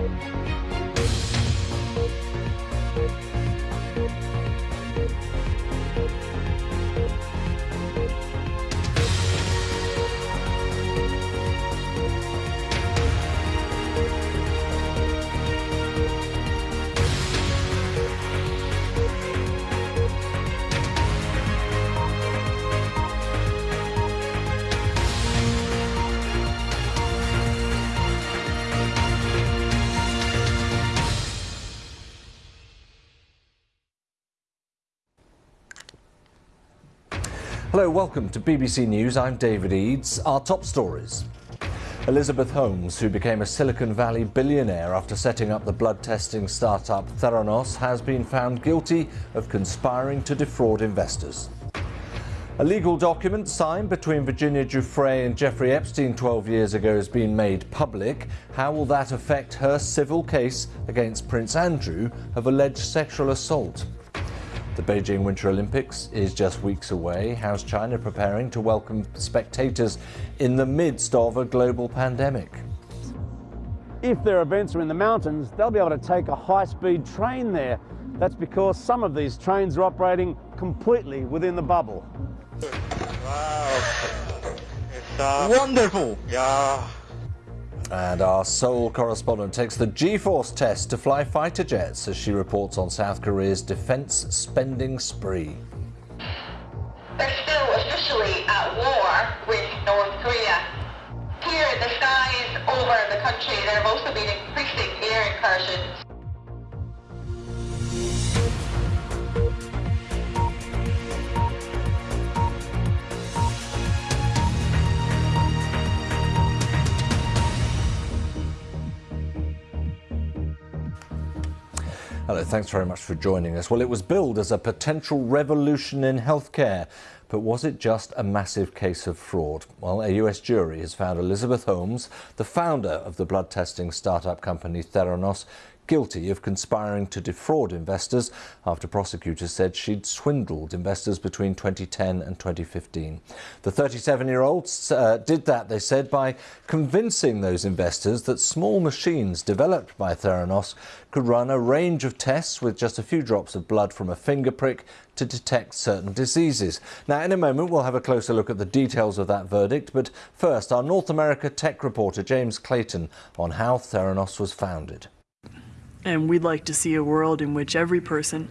Música Hello, welcome to BBC News. I'm David Eades. Our top stories. Elizabeth Holmes, who became a Silicon Valley billionaire after setting up the blood testing startup Theranos, has been found guilty of conspiring to defraud investors. A legal document signed between Virginia Giuffre and Jeffrey Epstein 12 years ago has been made public. How will that affect her civil case against Prince Andrew of alleged sexual assault? The Beijing Winter Olympics is just weeks away. How's China preparing to welcome spectators in the midst of a global pandemic? If their events are in the mountains, they'll be able to take a high-speed train there. That's because some of these trains are operating completely within the bubble. Wow. It's uh, Wonderful. yeah. And our Seoul correspondent takes the G-force test to fly fighter jets as she reports on South Korea's defense spending spree. They're still officially at war with North Korea. Here, the skies over the country, there have also been increasing air incursions. Hello, thanks very much for joining us. Well, it was billed as a potential revolution in healthcare, but was it just a massive case of fraud? Well, a US jury has found Elizabeth Holmes, the founder of the blood testing startup company Theranos, guilty of conspiring to defraud investors after prosecutors said she'd swindled investors between 2010 and 2015. The 37-year-old uh, did that, they said, by convincing those investors that small machines developed by Theranos could run a range of tests with just a few drops of blood from a finger prick to detect certain diseases. Now, in a moment, we'll have a closer look at the details of that verdict. But first, our North America tech reporter, James Clayton, on how Theranos was founded. And we'd like to see a world in which every person,